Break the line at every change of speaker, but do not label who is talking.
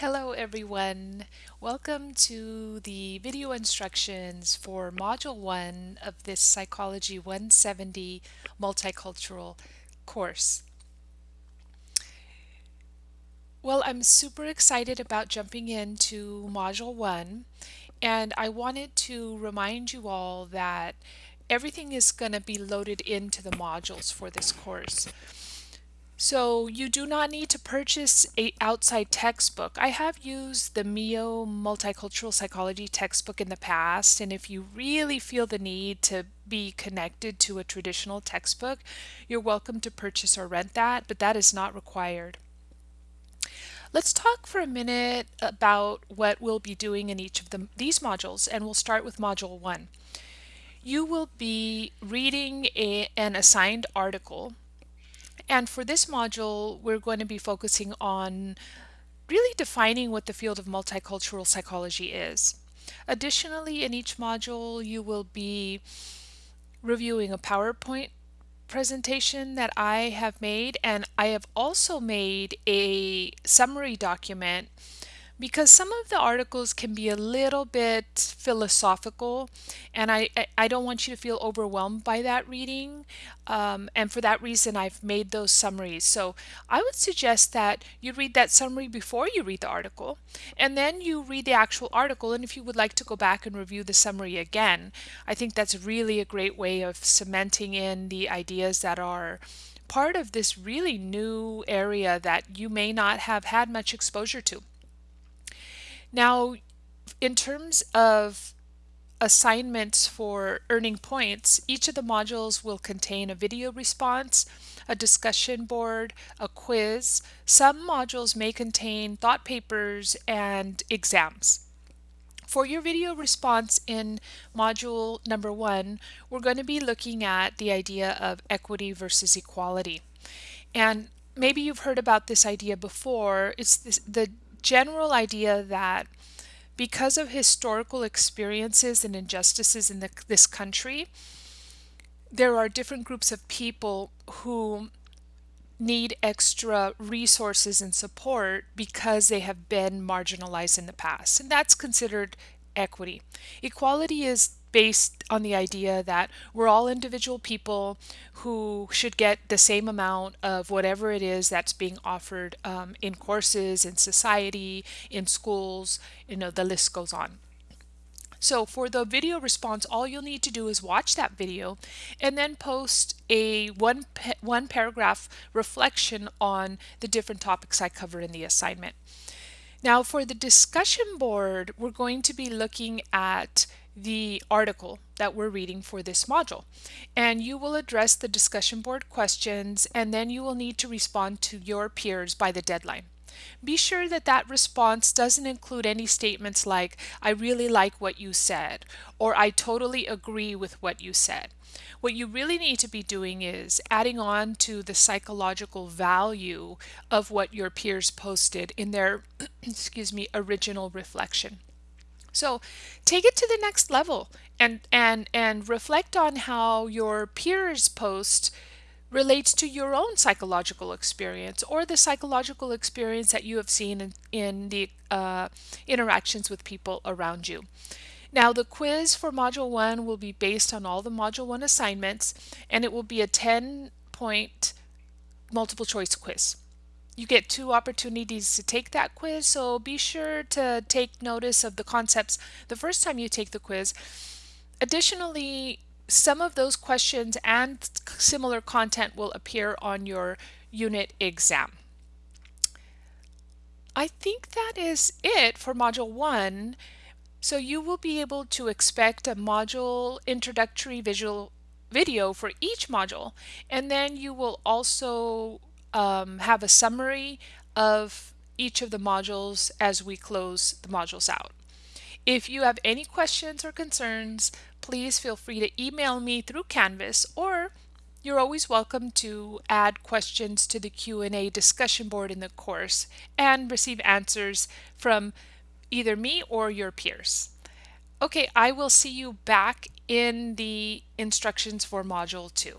Hello everyone. Welcome to the video instructions for Module 1 of this Psychology 170 Multicultural course. Well, I'm super excited about jumping into Module 1 and I wanted to remind you all that everything is going to be loaded into the modules for this course. So you do not need to purchase a outside textbook. I have used the Mio Multicultural Psychology textbook in the past, and if you really feel the need to be connected to a traditional textbook, you're welcome to purchase or rent that, but that is not required. Let's talk for a minute about what we'll be doing in each of the, these modules, and we'll start with Module 1. You will be reading a, an assigned article and for this module, we're going to be focusing on really defining what the field of multicultural psychology is. Additionally, in each module, you will be reviewing a PowerPoint presentation that I have made, and I have also made a summary document because some of the articles can be a little bit philosophical and I, I don't want you to feel overwhelmed by that reading um, and for that reason I've made those summaries so I would suggest that you read that summary before you read the article and then you read the actual article and if you would like to go back and review the summary again I think that's really a great way of cementing in the ideas that are part of this really new area that you may not have had much exposure to. Now, in terms of assignments for earning points, each of the modules will contain a video response, a discussion board, a quiz. Some modules may contain thought papers and exams. For your video response in module number one, we're going to be looking at the idea of equity versus equality. And maybe you've heard about this idea before. It's this, the general idea that because of historical experiences and injustices in the, this country, there are different groups of people who need extra resources and support because they have been marginalized in the past. And that's considered equity. Equality is based on the idea that we're all individual people who should get the same amount of whatever it is that's being offered um, in courses, in society, in schools, you know, the list goes on. So for the video response, all you'll need to do is watch that video and then post a one, one paragraph reflection on the different topics I covered in the assignment. Now for the discussion board, we're going to be looking at the article that we're reading for this module. And you will address the discussion board questions and then you will need to respond to your peers by the deadline. Be sure that that response doesn't include any statements like, I really like what you said, or I totally agree with what you said. What you really need to be doing is adding on to the psychological value of what your peers posted in their, excuse me, original reflection. So take it to the next level and, and, and reflect on how your peers post relates to your own psychological experience or the psychological experience that you have seen in, in the uh, interactions with people around you. Now the quiz for Module 1 will be based on all the Module 1 assignments and it will be a 10 point multiple choice quiz. You get two opportunities to take that quiz, so be sure to take notice of the concepts the first time you take the quiz. Additionally, some of those questions and similar content will appear on your unit exam. I think that is it for Module 1. So you will be able to expect a module introductory visual video for each module and then you will also um, have a summary of each of the modules as we close the modules out. If you have any questions or concerns, please feel free to email me through Canvas or you're always welcome to add questions to the Q&A discussion board in the course and receive answers from either me or your peers. Okay, I will see you back in the instructions for Module 2.